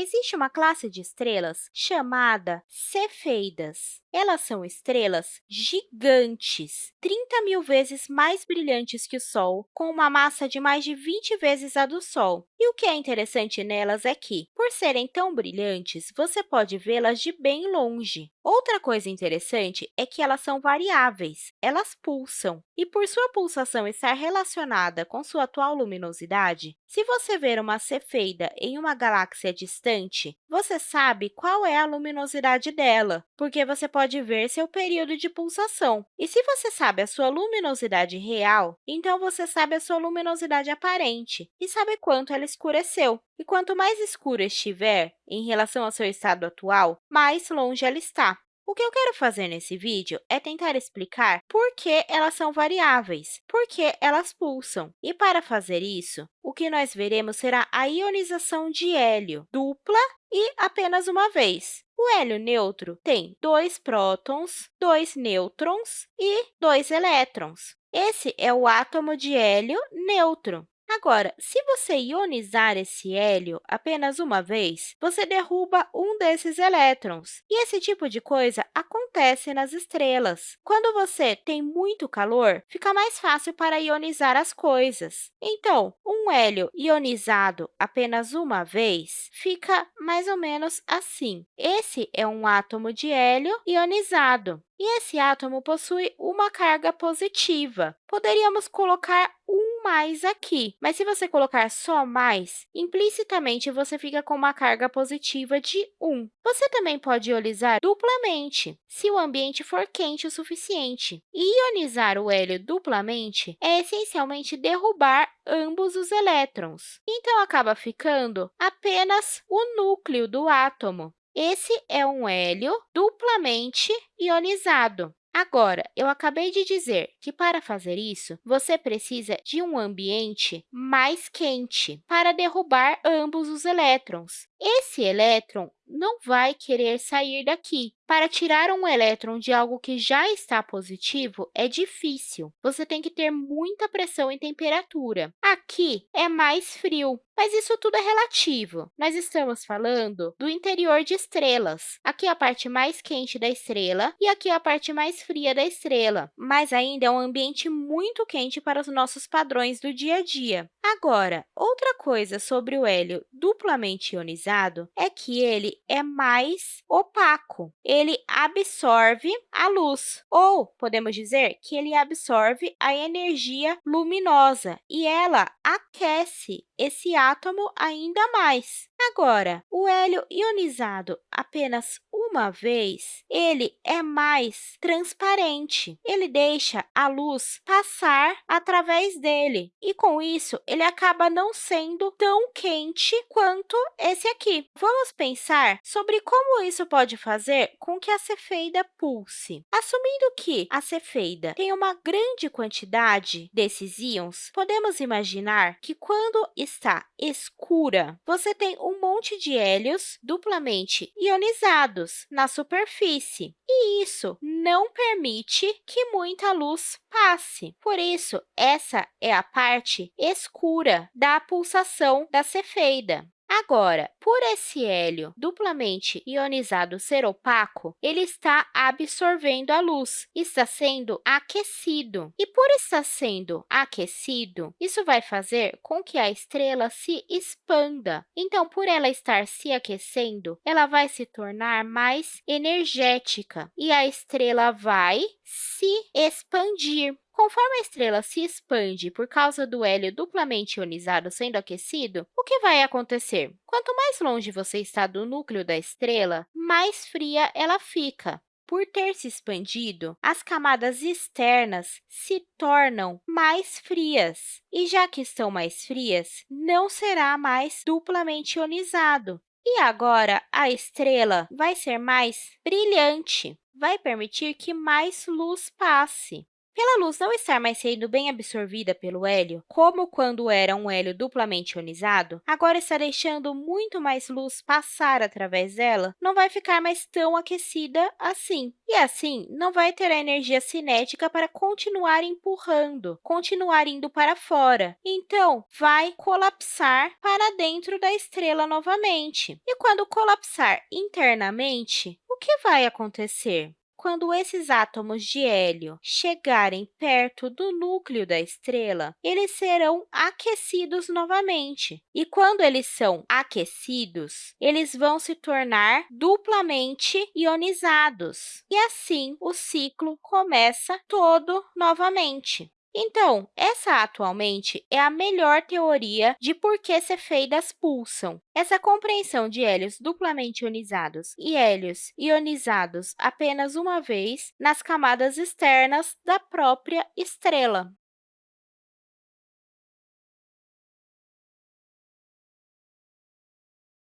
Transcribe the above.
existe uma classe de estrelas chamada cefeidas. Elas são estrelas gigantes, 30 mil vezes mais brilhantes que o Sol, com uma massa de mais de 20 vezes a do Sol. E o que é interessante nelas é que, por serem tão brilhantes, você pode vê-las de bem longe. Outra coisa interessante é que elas são variáveis, elas pulsam. E por sua pulsação estar relacionada com sua atual luminosidade, se você ver uma cefeida em uma galáxia distante, você sabe qual é a luminosidade dela, porque você pode ver seu período de pulsação. E se você sabe a sua luminosidade real, então você sabe a sua luminosidade aparente e sabe quanto ela escureceu. E quanto mais escura estiver em relação ao seu estado atual, mais longe ela está. O que eu quero fazer nesse vídeo é tentar explicar por que elas são variáveis, por que elas pulsam. E, para fazer isso, o que nós veremos será a ionização de hélio dupla e apenas uma vez. O hélio neutro tem dois prótons, dois nêutrons e dois elétrons. Esse é o átomo de hélio neutro. Agora, se você ionizar esse hélio apenas uma vez, você derruba um desses elétrons. E esse tipo de coisa acontece nas estrelas. Quando você tem muito calor, fica mais fácil para ionizar as coisas. Então, um hélio ionizado apenas uma vez fica mais ou menos assim. Esse é um átomo de hélio ionizado. E esse átomo possui uma carga positiva. Poderíamos colocar um mais aqui, mas se você colocar só mais, implicitamente você fica com uma carga positiva de 1. Você também pode ionizar duplamente, se o ambiente for quente o suficiente. Ionizar o hélio duplamente é essencialmente derrubar ambos os elétrons. Então, acaba ficando apenas o núcleo do átomo. Esse é um hélio duplamente ionizado. Agora, eu acabei de dizer que, para fazer isso, você precisa de um ambiente mais quente para derrubar ambos os elétrons. Esse elétron não vai querer sair daqui. Para tirar um elétron de algo que já está positivo é difícil. Você tem que ter muita pressão e temperatura. Aqui é mais frio, mas isso tudo é relativo. Nós estamos falando do interior de estrelas. Aqui é a parte mais quente da estrela e aqui é a parte mais fria da estrela. Mas ainda é um ambiente muito quente para os nossos padrões do dia a dia. Agora, outra coisa sobre o hélio duplamente ionizado é que ele é mais opaco. Ele absorve a luz, ou podemos dizer que ele absorve a energia luminosa e ela aquece esse átomo ainda mais. Agora, o hélio ionizado apenas uma vez, ele é mais transparente. Ele deixa a luz passar através dele e, com isso, ele acaba não sendo tão quente quanto esse aqui. Vamos pensar sobre como isso pode fazer com que a cefeida pulse. Assumindo que a cefeida tem uma grande quantidade desses íons, podemos imaginar que quando está escura, você tem um monte de hélios duplamente ionizados na superfície, e isso não permite que muita luz passe. Por isso, essa é a parte escura da pulsação da cefeida. Agora, por esse hélio duplamente ionizado ser opaco, ele está absorvendo a luz, está sendo aquecido. E por estar sendo aquecido, isso vai fazer com que a estrela se expanda. Então, por ela estar se aquecendo, ela vai se tornar mais energética e a estrela vai se expandir. Conforme a estrela se expande por causa do hélio duplamente ionizado sendo aquecido, o que vai acontecer? Quanto mais longe você está do núcleo da estrela, mais fria ela fica. Por ter se expandido, as camadas externas se tornam mais frias. E já que estão mais frias, não será mais duplamente ionizado. E agora, a estrela vai ser mais brilhante, vai permitir que mais luz passe. Pela luz não estar mais sendo bem absorvida pelo hélio, como quando era um hélio duplamente ionizado, agora está deixando muito mais luz passar através dela, não vai ficar mais tão aquecida assim. E assim, não vai ter a energia cinética para continuar empurrando, continuar indo para fora. Então, vai colapsar para dentro da estrela novamente. E quando colapsar internamente, o que vai acontecer? Quando esses átomos de hélio chegarem perto do núcleo da estrela, eles serão aquecidos novamente. E quando eles são aquecidos, eles vão se tornar duplamente ionizados. E assim, o ciclo começa todo novamente. Então, essa atualmente é a melhor teoria de por que cefeidas pulsam. Essa compreensão de hélios duplamente ionizados e hélios ionizados apenas uma vez nas camadas externas da própria estrela.